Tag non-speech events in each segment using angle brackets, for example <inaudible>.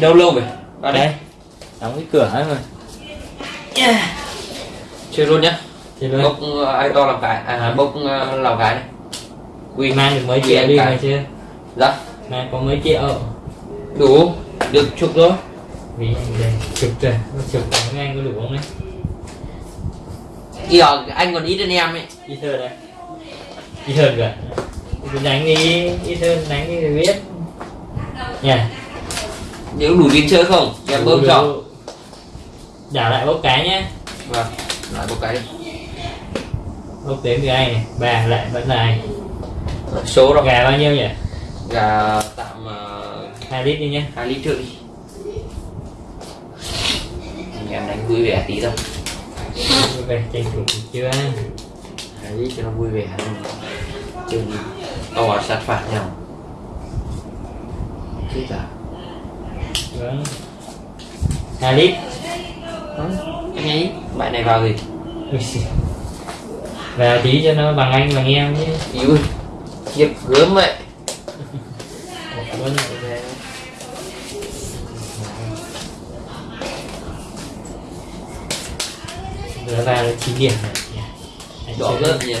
đâu lâu rồi vào đây. Đóng cái cửa ấy mà chơi luôn nhá. Thì luôn. Bốc uh, ai to làm cái? À bốc uh, làm cái này. Quy mang được mấy triệu đi mà chưa? Dạ. Mang có mấy triệu? Đủ. Được chục rồi vì chụp rồi chụp của anh có đủ không đấy? Giờ anh còn ít hơn em ấy. Ít hơn đấy. Ít hơn cả cứ đánh đi ít hơn đánh đi thì biết. Nha nếu đủ tiền chơi không? Em bơm cho. Đảo lại bốc cái nhé vâng lại một cái. Đi bốc đến từ anh này bà lại vẫn là anh số rồi gà bao nhiêu nhỉ? Gà tạm uh, 2 lít đi nhé hai lít rưỡi Anh em đánh vui vẻ tí thôi. Về tranh thủ chưa? Hai lít cho nó vui vẻ. Đi. To sát phạt nhau. Chết à vâng. 2 lít. Anh ấy bạn này vào gì? Vào tí cho nó bằng anh bằng em chứ yếu hiệp gớm vậy. Giờ vào là 9 điểm này đỏ gớm nhỉ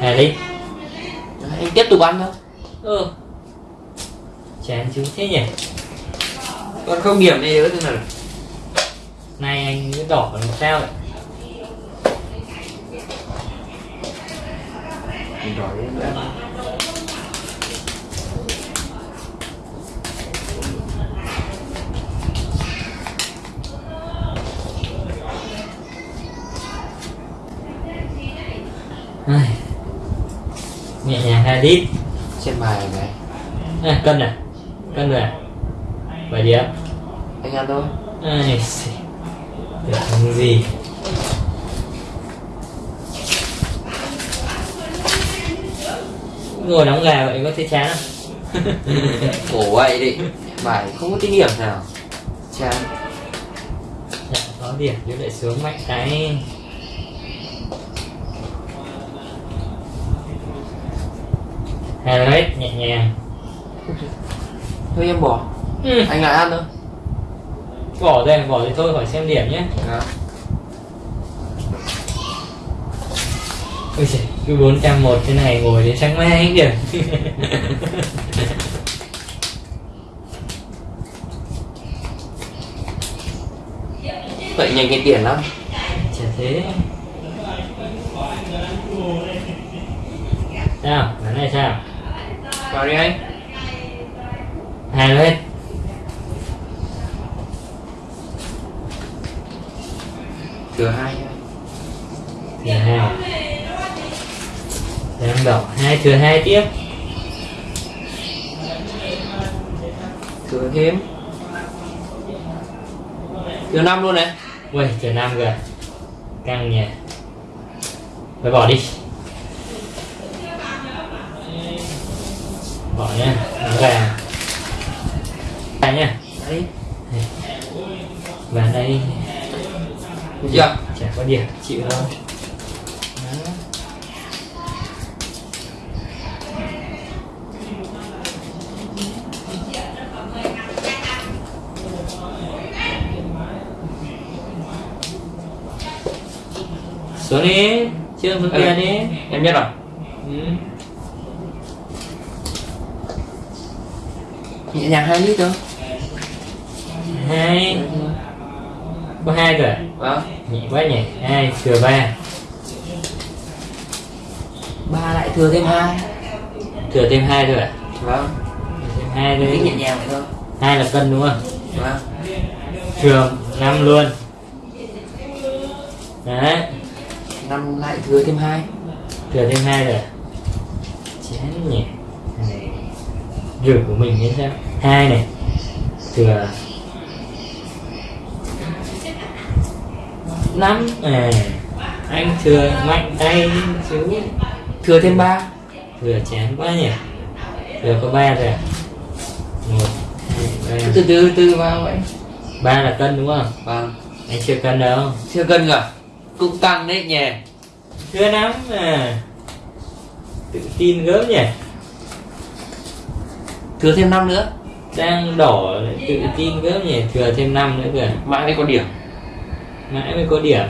Hai lít anh tiếp tục ăn thôi. Ừ. Chán chú thế nhỉ? Còn không điểm này nữa thế nào? Nay anh cứ đỏ làm sao vậy? Mình đỏ đi nữa Ai. Nhẹ nhàng 2 lít trên bài này. À, Cân à Cân rồi à 7 điểm anh ăn thôi. Ai xì. Không gì. Ngồi đóng gà vậy có thấy chán không? <laughs> khổ vậy đi. Bài không có kinh nghiệm nào. Chán. Dạ, có điểm chứ lại xuống mạnh cái hai lít nhẹ nhàng. Thôi em bỏ. Ừ. anh lại ăn thôi. Bỏ đây bỏ thì thôi khỏi xem điểm nhé. Đó. ôi giời, cứ 401 thế này ngồi đến sáng mai hết điểm vậy nhanh cái tiền lắm. Chả thế. Sao bán này sao vào đi anh hai lên thừa hai thừa hai. Đang đỏ hai, thừa hai tiếp. Thừa thêm. Thừa năm luôn này. Ui thừa năm rồi căng nhỉ. Phải bỏ đi. Bỏ nó gà gà nhá đấy và đây. Chưa? Chả có điểm. Chịu thôi. Xuống đi. Chưa Ừ. tiền đi. Em biết rồi. Ừ. nhẹ nhàng hai lít thôi hai. Có hai rồi vâng nhẹ quá nhỉ. Hai thừa ba. Ba lại thừa thêm hai. Thừa thêm hai rồi à? vâng. Thêm hai tính nhẹ nhàng vậy thôi. Hai là cân đúng không? Vâng. Thừa năm luôn. Đấy. Năm lại thừa thêm hai. Thừa thêm hai rồi chán nhỉ rửa của mình như sao hai này. Thừa năm à anh thừa mạnh tay chứ thừa thêm ba. Thừa chán quá nhỉ. Thừa có ba rồi à? một từ từ từ vào vậy. Ba là cân đúng không? Vâng anh chưa cân đâu. Chưa cân cả cũng tăng đấy nhỉ. Thưa lắm à. Tự tin gớm nhỉ thừa thêm năm nữa. Đang đỏ lại tự tin gớm nhỉ Thừa thêm năm nữa kìa. Mãi mới có điểm. Mãi mới có điểm.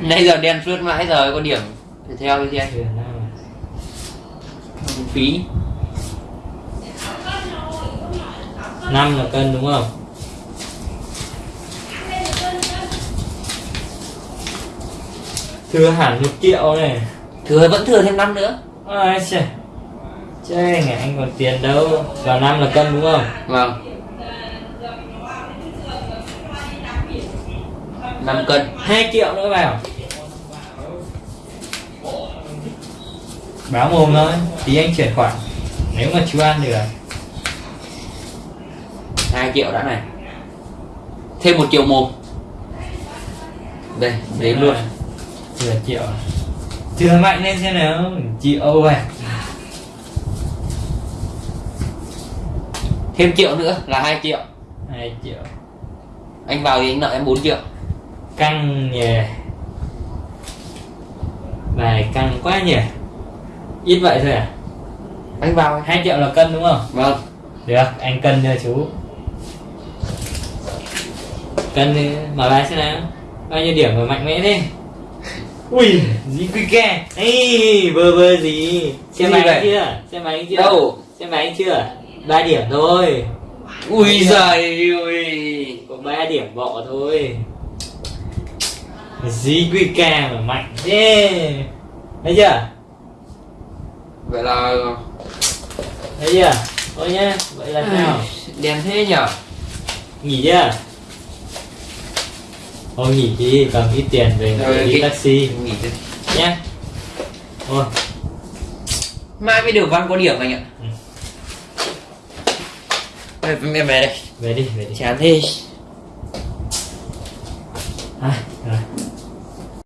Nãy giờ đen suốt mãi giờ có điểm. Thì theo đi xem Thừa năm à. phí. Năm là cân đúng không? Thừa hẳn một triệu này. Thừa vẫn thừa thêm năm nữa. Ôi trời chơi ngày anh còn tiền đâu? Vào năm là cân đúng không? Vâng. Năm cân. Hai triệu nữa vào. Báo mồm thôi tí anh chuyển khoản. Nếu mà chú ăn được. Hai triệu đã này. Thêm một triệu một đây đếm luôn. Thừa triệu. Thừa mạnh lên xem nào. Triệu à thêm triệu nữa là hai triệu. Hai triệu. Anh vào thì anh nợ em 4 triệu. Căng nhỉ. Bài căng quá nhỉ. Ít vậy thôi à? Anh vào hai triệu là cân đúng không? Vâng. Được anh cân cho chú. Cân đi mở bài xem nào. Bao nhiêu điểm mà mạnh mẽ thế? <laughs> Ui gì quy ke. Ê, vơ vơ gì? Xem Gì bài vậy? anh chưa? Xem bài anh chưa? Đâu? xem bài anh chưa ba điểm thôi. Ui giời ơi có ba điểm bọ thôi. Gì quy ke mà mạnh thế. Thấy chưa? Vậy là thấy chưa? Thôi nhá vậy là sao? đen thế nhở? Nghỉ chưa? Thôi nghỉ đi cầm ít tiền về Rồi, đi cái- taxi. Nghỉ đi. Nhá. Thôi. Mai mới được văn có điểm anh ạ. Ừ. em em về đây về đi về đi chán thế à,